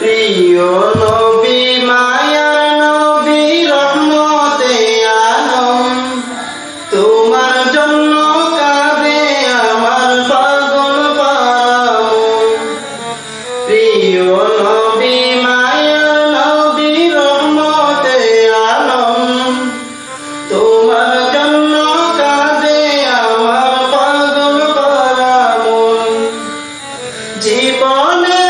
প্রিয় নবী মায়ার নবী, রহমতে আলম। তোমার জন্য কাঁদে আমার পাগল পারাম প্রিয় নবী মায়ার নবী, রহমতে জীবনে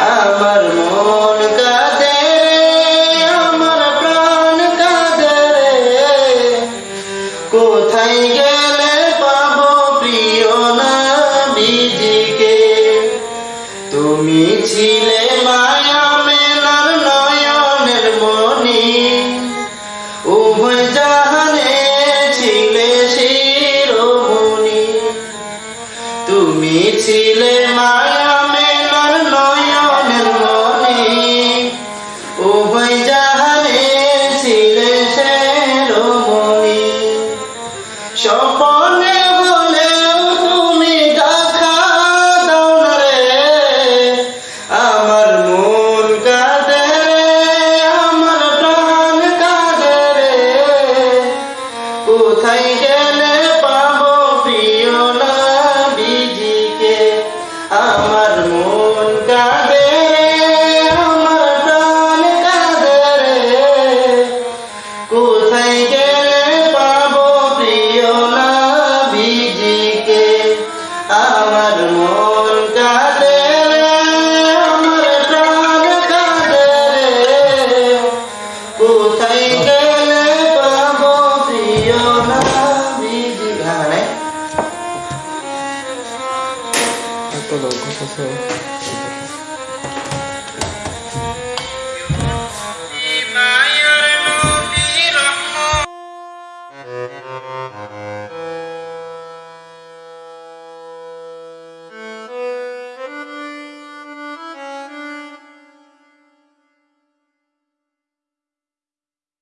আমার মন কাঁদে, আমার প্রাণ কাঁদে কোথায় গেলে পাবো প্রিয় নবীজিকে তুমি ছিলে মায়া মেলার নয়নের মনি উভয় জাহানে ছিলে শিরোমণি। তুমি ছিলে মায়া